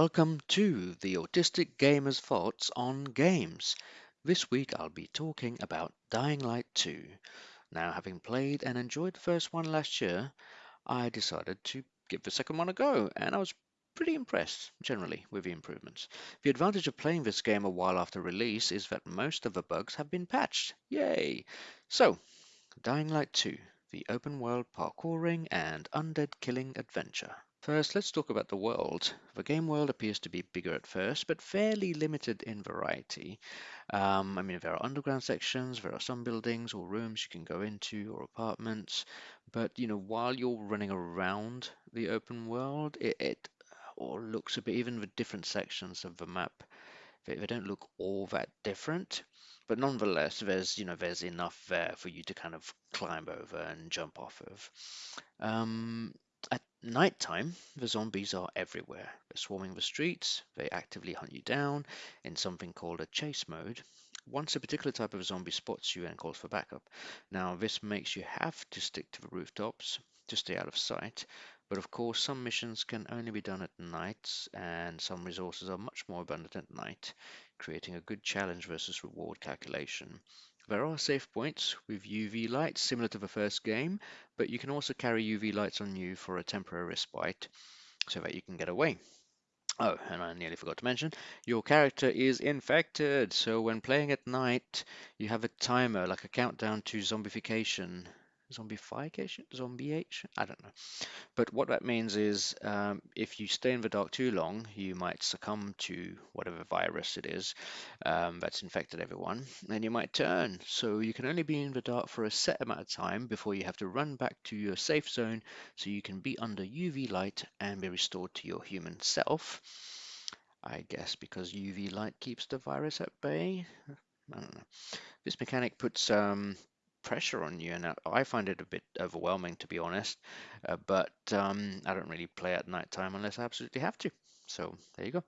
Welcome to the Autistic Gamer's Thoughts on Games. This week I'll be talking about Dying Light 2. Now, having played and enjoyed the first one last year, I decided to give the second one a go, and I was pretty impressed, generally, with the improvements. The advantage of playing this game a while after release is that most of the bugs have been patched. Yay! So, Dying Light 2, the open world parkouring and undead killing adventure. First, let's talk about the world. The game world appears to be bigger at first, but fairly limited in variety. Um, I mean, there are underground sections, there are some buildings or rooms you can go into, or apartments. But, you know, while you're running around the open world, it, it all looks a bit, even the different sections of the map, they, they don't look all that different. But nonetheless, there's, you know, there's enough there for you to kind of climb over and jump off of. Um, nighttime, the zombies are everywhere. They're swarming the streets, they actively hunt you down in something called a chase mode. Once a particular type of zombie spots you and calls for backup. Now, this makes you have to stick to the rooftops to stay out of sight, but of course, some missions can only be done at night, and some resources are much more abundant at night, creating a good challenge versus reward calculation. There are safe points with UV lights similar to the first game, but you can also carry UV lights on you for a temporary respite so that you can get away. Oh, and I nearly forgot to mention, your character is infected. So when playing at night, you have a timer, like a countdown to zombification zombification, zombieation. I don't know. But what that means is um, if you stay in the dark too long, you might succumb to whatever virus it is um, that's infected everyone, and you might turn. So you can only be in the dark for a set amount of time before you have to run back to your safe zone so you can be under UV light and be restored to your human self. I guess because UV light keeps the virus at bay. I don't know. This mechanic puts um, pressure on you, and I find it a bit overwhelming to be honest. Uh, but um, I don't really play at night time unless I absolutely have to. So there you go.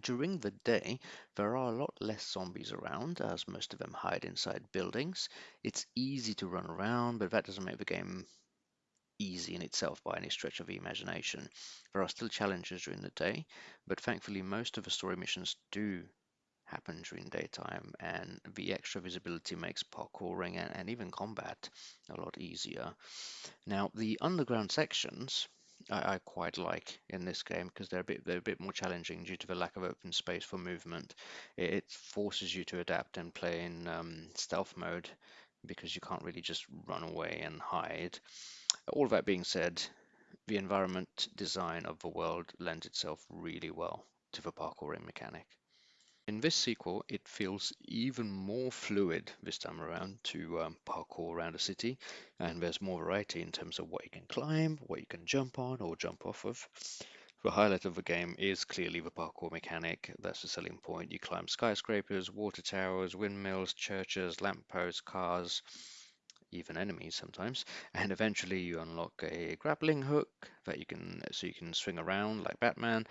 During the day, there are a lot less zombies around, as most of them hide inside buildings. It's easy to run around, but that doesn't make the game easy in itself by any stretch of the imagination. There are still challenges during the day, but thankfully most of the story missions do happen during daytime and the extra visibility makes parkouring and, and even combat a lot easier. Now the underground sections I, I quite like in this game because they're a bit they're a bit more challenging due to the lack of open space for movement. It, it forces you to adapt and play in um, stealth mode because you can't really just run away and hide. All that being said, the environment design of the world lends itself really well to the parkouring mechanic. In this sequel, it feels even more fluid this time around to um, parkour around a city, and there's more variety in terms of what you can climb, what you can jump on or jump off of. The highlight of the game is clearly the parkour mechanic. That's the selling point. You climb skyscrapers, water towers, windmills, churches, lampposts, cars, even enemies sometimes, and eventually you unlock a grappling hook that you can so you can swing around like Batman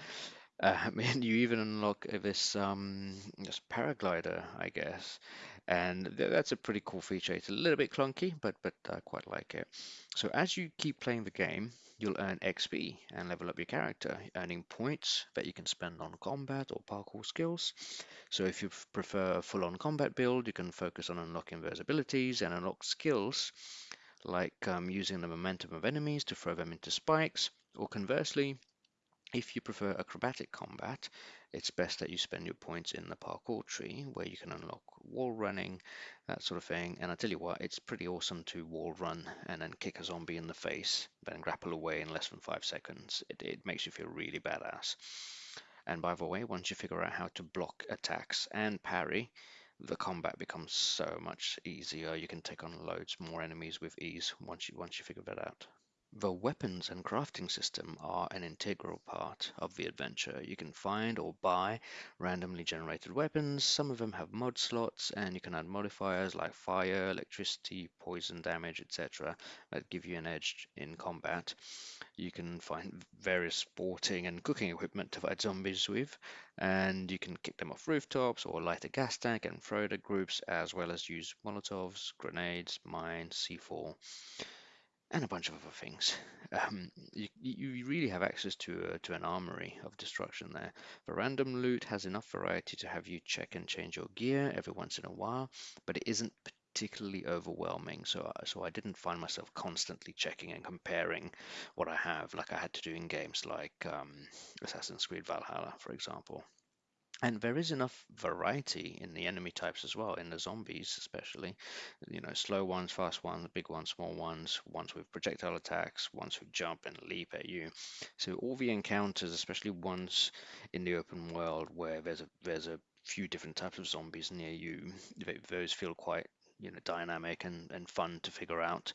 uh, and you even unlock this um, this paraglider, I guess, and th that's a pretty cool feature. It's a little bit clunky, but but I quite like it. So as you keep playing the game, you'll earn XP and level up your character, earning points that you can spend on combat or parkour skills. So if you prefer a full-on combat build, you can focus on unlocking those abilities and unlock skills like um, using the momentum of enemies to throw them into spikes, or conversely, if you prefer acrobatic combat, it's best that you spend your points in the parkour tree where you can unlock wall running, that sort of thing. And I tell you what, it's pretty awesome to wall run and then kick a zombie in the face, then grapple away in less than five seconds. It, it makes you feel really badass. And by the way, once you figure out how to block attacks and parry, the combat becomes so much easier. You can take on loads more enemies with ease once you once you figure that out. The weapons and crafting system are an integral part of the adventure. You can find or buy randomly generated weapons. Some of them have mod slots and you can add modifiers like fire, electricity, poison damage, etc. that give you an edge in combat. You can find various sporting and cooking equipment to fight zombies with and you can kick them off rooftops or light a gas tank and throw it at groups as well as use molotovs, grenades, mines, C4 and a bunch of other things. Um, you, you really have access to a, to an armory of destruction there. The random loot has enough variety to have you check and change your gear every once in a while, but it isn't particularly overwhelming. So, so I didn't find myself constantly checking and comparing what I have, like I had to do in games like um, Assassin's Creed Valhalla, for example. And there is enough variety in the enemy types as well, in the zombies especially. You know, slow ones, fast ones, big ones, small ones, ones with projectile attacks, ones who jump and leap at you. So all the encounters, especially ones in the open world where there's a there's a few different types of zombies near you, those feel quite you know dynamic and, and fun to figure out.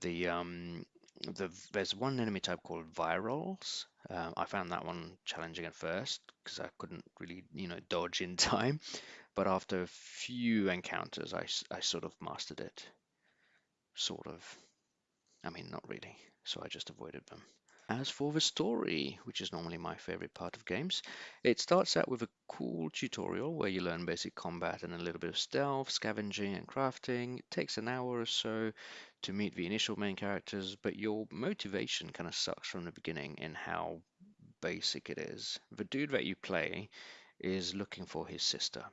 The um the there's one enemy type called virals. Um, I found that one challenging at first because I couldn't really, you know, dodge in time. But after a few encounters, I, I sort of mastered it. Sort of. I mean, not really. So I just avoided them. As for the story, which is normally my favorite part of games, it starts out with a cool tutorial where you learn basic combat and a little bit of stealth, scavenging, and crafting. It takes an hour or so to meet the initial main characters, but your motivation kind of sucks from the beginning in how basic it is. The dude that you play is looking for his sister,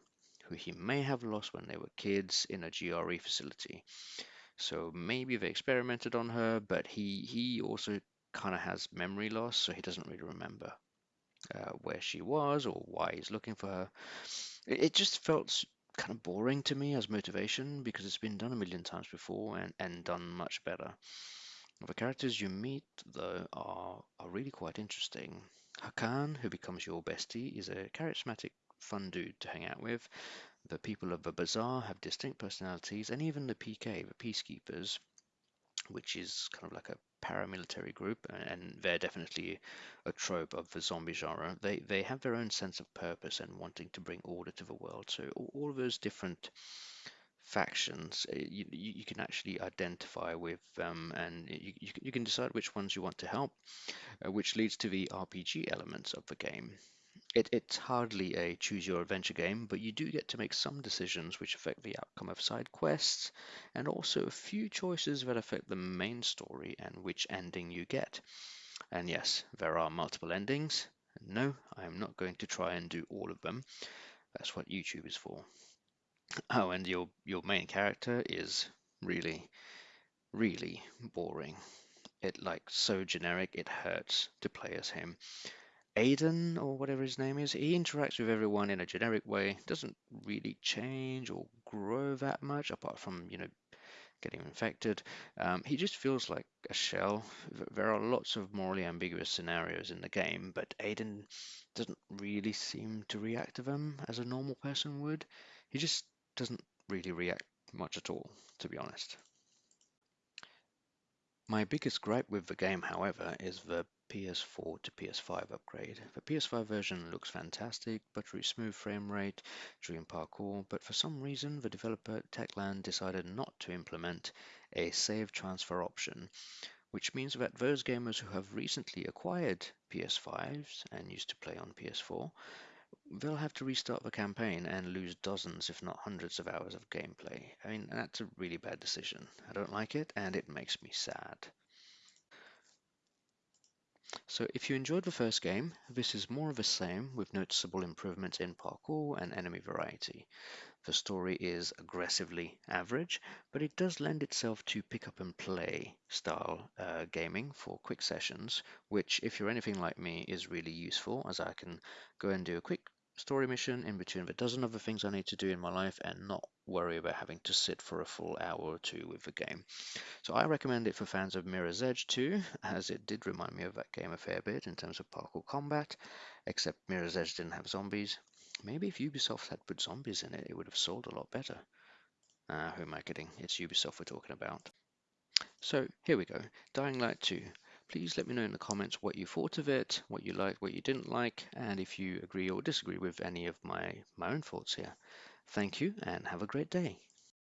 who he may have lost when they were kids in a GRE facility. So maybe they experimented on her, but he he also kind of has memory loss, so he doesn't really remember uh, where she was or why he's looking for her. It, it just felt kind of boring to me as motivation because it's been done a million times before and, and done much better. The characters you meet, though, are, are really quite interesting. Hakon, who becomes your bestie, is a charismatic, fun dude to hang out with. The people of the bazaar have distinct personalities, and even the PK, the peacekeepers, which is kind of like a paramilitary group, and they're definitely a trope of the zombie genre. They they have their own sense of purpose and wanting to bring order to the world. So all of those different factions eh, you, you can actually identify with and you, you can decide which ones you want to help uh, which leads to the RPG elements of the game it, it's hardly a choose your adventure game but you do get to make some decisions which affect the outcome of side quests and also a few choices that affect the main story and which ending you get and yes there are multiple endings no I am not going to try and do all of them that's what YouTube is for Oh, and your your main character is really, really boring. It like so generic it hurts to play as him. Aiden or whatever his name is, he interacts with everyone in a generic way, doesn't really change or grow that much apart from, you know, getting infected. Um, he just feels like a shell. There are lots of morally ambiguous scenarios in the game, but Aiden doesn't really seem to react to them as a normal person would. He just doesn't really react much at all, to be honest. My biggest gripe with the game, however, is the PS4 to PS5 upgrade. The PS5 version looks fantastic, buttery smooth frame rate, dream parkour, but for some reason the developer Techland decided not to implement a save transfer option, which means that those gamers who have recently acquired PS5s and used to play on PS4 they'll have to restart the campaign and lose dozens, if not hundreds of hours of gameplay. I mean, that's a really bad decision. I don't like it, and it makes me sad. So if you enjoyed the first game, this is more of the same with noticeable improvements in parkour and enemy variety. The story is aggressively average, but it does lend itself to pick up and play style uh, gaming for quick sessions, which if you're anything like me is really useful as I can go and do a quick story mission in between the dozen other things I need to do in my life and not worry about having to sit for a full hour or two with the game. So I recommend it for fans of Mirror's Edge too, as it did remind me of that game a fair bit in terms of parkour combat, except Mirror's Edge didn't have zombies. Maybe if Ubisoft had put zombies in it, it would have sold a lot better. Ah, who am I kidding? It's Ubisoft we're talking about. So here we go, Dying Light 2. Please let me know in the comments what you thought of it, what you liked, what you didn't like, and if you agree or disagree with any of my, my own thoughts here. Thank you and have a great day.